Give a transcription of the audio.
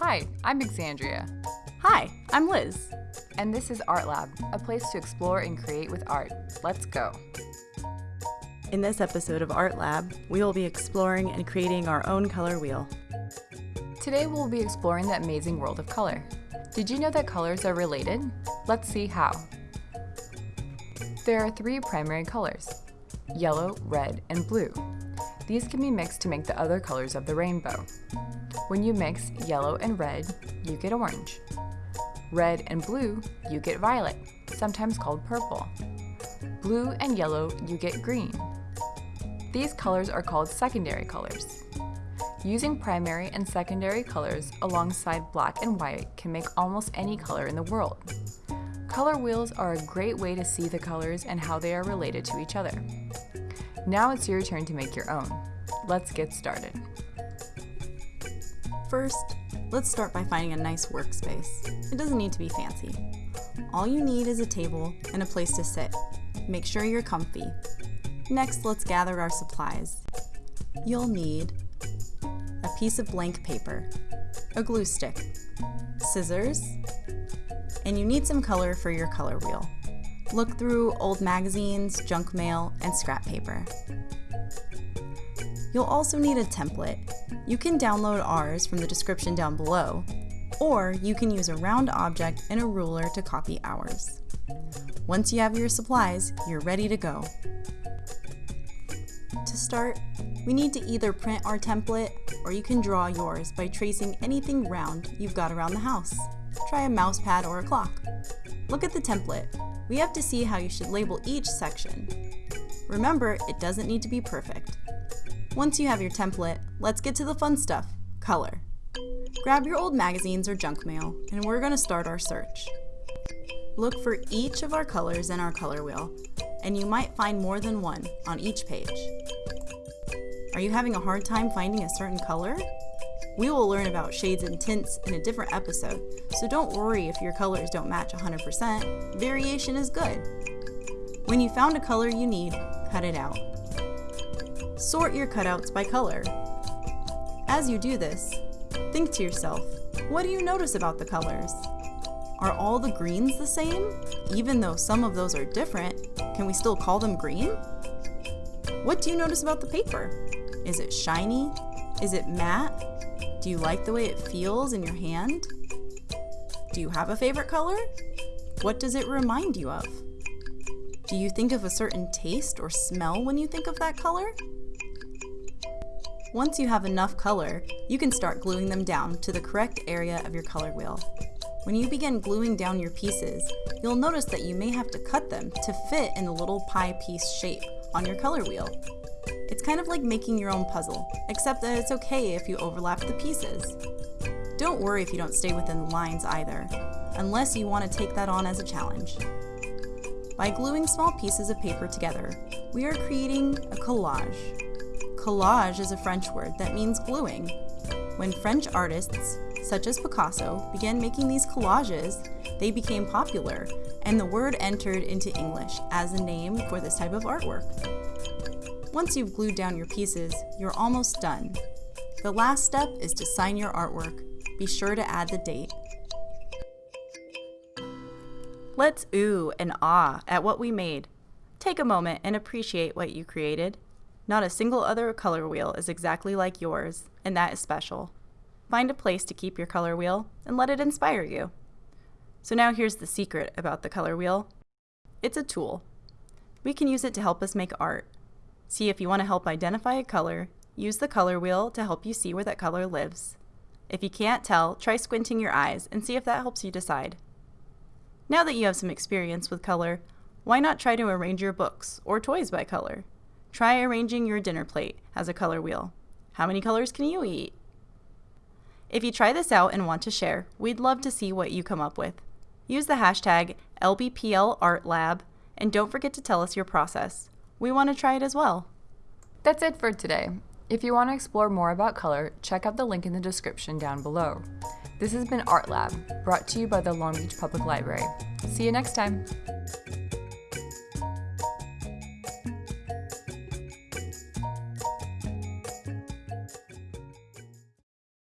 Hi, I'm Exandria. Hi, I'm Liz. And this is Art Lab, a place to explore and create with art. Let's go. In this episode of Art Lab, we will be exploring and creating our own color wheel. Today we'll be exploring the amazing world of color. Did you know that colors are related? Let's see how. There are three primary colors, yellow, red, and blue. These can be mixed to make the other colors of the rainbow. When you mix yellow and red, you get orange. Red and blue, you get violet, sometimes called purple. Blue and yellow, you get green. These colors are called secondary colors. Using primary and secondary colors alongside black and white can make almost any color in the world. Color wheels are a great way to see the colors and how they are related to each other. Now it's your turn to make your own. Let's get started. First, let's start by finding a nice workspace. It doesn't need to be fancy. All you need is a table and a place to sit. Make sure you're comfy. Next, let's gather our supplies. You'll need a piece of blank paper, a glue stick, scissors, and you need some color for your color wheel. Look through old magazines, junk mail, and scrap paper. You'll also need a template. You can download ours from the description down below, or you can use a round object and a ruler to copy ours. Once you have your supplies, you're ready to go. To start, we need to either print our template or you can draw yours by tracing anything round you've got around the house. Try a mouse pad or a clock. Look at the template. We have to see how you should label each section. Remember, it doesn't need to be perfect. Once you have your template, let's get to the fun stuff, color. Grab your old magazines or junk mail, and we're going to start our search. Look for each of our colors in our color wheel, and you might find more than one on each page. Are you having a hard time finding a certain color? We will learn about shades and tints in a different episode, so don't worry if your colors don't match 100%. Variation is good. When you found a color you need, cut it out. Sort your cutouts by color. As you do this, think to yourself, what do you notice about the colors? Are all the greens the same? Even though some of those are different, can we still call them green? What do you notice about the paper? Is it shiny? Is it matte? Do you like the way it feels in your hand? Do you have a favorite color? What does it remind you of? Do you think of a certain taste or smell when you think of that color? Once you have enough color, you can start gluing them down to the correct area of your color wheel. When you begin gluing down your pieces, you'll notice that you may have to cut them to fit in the little pie piece shape on your color wheel. It's kind of like making your own puzzle, except that it's okay if you overlap the pieces. Don't worry if you don't stay within the lines either, unless you want to take that on as a challenge. By gluing small pieces of paper together, we are creating a collage. Collage is a French word that means gluing. When French artists, such as Picasso, began making these collages, they became popular, and the word entered into English as a name for this type of artwork. Once you've glued down your pieces, you're almost done. The last step is to sign your artwork. Be sure to add the date. Let's ooh and ah at what we made. Take a moment and appreciate what you created. Not a single other color wheel is exactly like yours, and that is special. Find a place to keep your color wheel and let it inspire you. So now here's the secret about the color wheel. It's a tool. We can use it to help us make art. See if you want to help identify a color, use the color wheel to help you see where that color lives. If you can't tell, try squinting your eyes and see if that helps you decide. Now that you have some experience with color, why not try to arrange your books or toys by color? Try arranging your dinner plate as a color wheel. How many colors can you eat? If you try this out and want to share, we'd love to see what you come up with. Use the hashtag LBPLArtLab and don't forget to tell us your process. We want to try it as well. That's it for today. If you want to explore more about color, check out the link in the description down below. This has been Art Lab, brought to you by the Long Beach Public Library. See you next time.